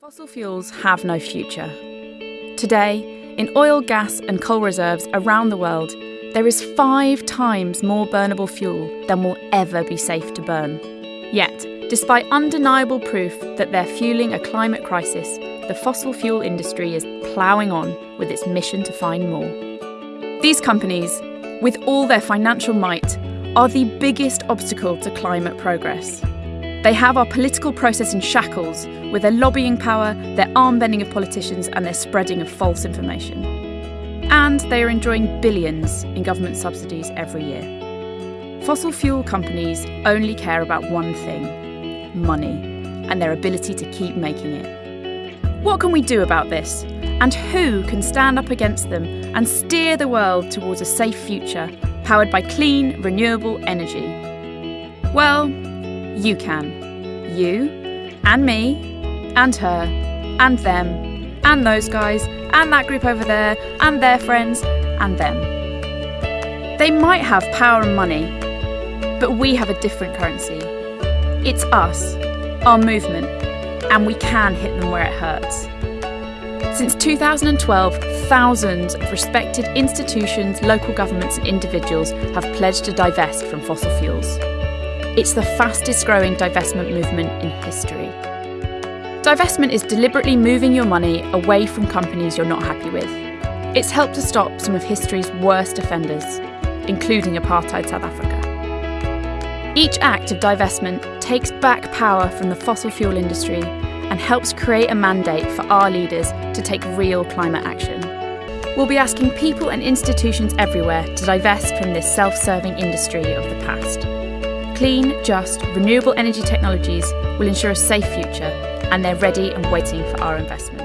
Fossil fuels have no future. Today, in oil, gas, and coal reserves around the world, there is five times more burnable fuel than will ever be safe to burn. Yet, despite undeniable proof that they're fueling a climate crisis, the fossil fuel industry is ploughing on with its mission to find more. These companies, with all their financial might, are the biggest obstacle to climate progress. They have our political process in shackles with their lobbying power, their arm bending of politicians, and their spreading of false information. And they are enjoying billions in government subsidies every year. Fossil fuel companies only care about one thing money and their ability to keep making it. What can we do about this? And who can stand up against them and steer the world towards a safe future powered by clean, renewable energy? Well, you can. You, and me, and her, and them, and those guys, and that group over there, and their friends, and them. They might have power and money, but we have a different currency. It's us, our movement, and we can hit them where it hurts. Since 2012, thousands of respected institutions, local governments, and individuals have pledged to divest from fossil fuels. It's the fastest growing divestment movement in history. Divestment is deliberately moving your money away from companies you're not happy with. It's helped to stop some of history's worst offenders, including apartheid South Africa. Each act of divestment takes back power from the fossil fuel industry and helps create a mandate for our leaders to take real climate action. We'll be asking people and institutions everywhere to divest from this self serving industry of the past. Clean, just, renewable energy technologies will ensure a safe future, and they're ready and waiting for our investment.